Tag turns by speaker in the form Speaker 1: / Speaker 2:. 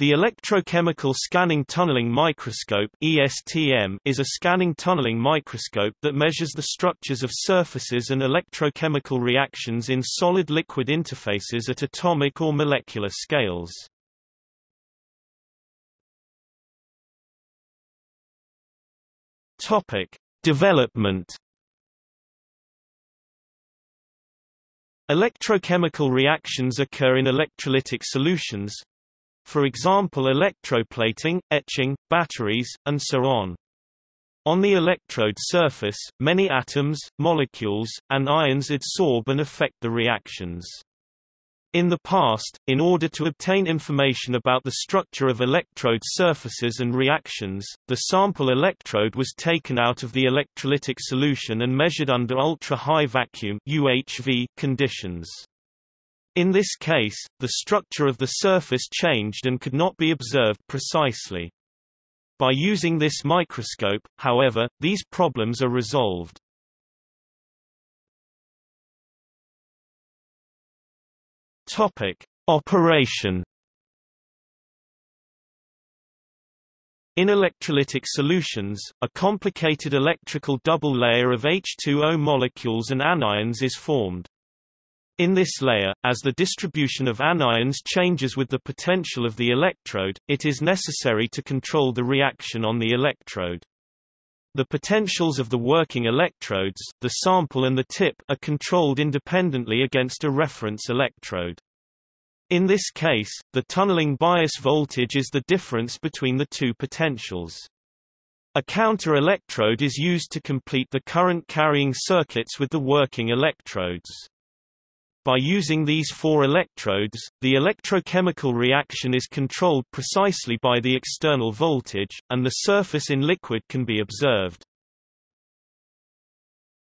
Speaker 1: The electrochemical scanning tunneling microscope (ESTM) is a scanning tunneling microscope that measures the structures of surfaces and electrochemical reactions in solid-liquid interfaces at atomic or molecular scales. Topic: Development Electrochemical reactions occur in electrolytic solutions, for example electroplating, etching, batteries, and so on. On the electrode surface, many atoms, molecules, and ions adsorb and affect the reactions. In the past, in order to obtain information about the structure of electrode surfaces and reactions, the sample electrode was taken out of the electrolytic solution and measured under ultra-high vacuum UHV conditions. In this case, the structure of the surface changed and could not be observed precisely. By using this microscope, however, these problems are resolved. Topic: Operation In electrolytic solutions, a complicated electrical double layer of H2O molecules and anions is formed. In this layer, as the distribution of anions changes with the potential of the electrode, it is necessary to control the reaction on the electrode. The potentials of the working electrodes, the sample and the tip, are controlled independently against a reference electrode. In this case, the tunneling bias voltage is the difference between the two potentials. A counter electrode is used to complete the current carrying circuits with the working electrodes. By using these four electrodes, the electrochemical reaction is controlled precisely by the external voltage, and the surface in liquid can be observed.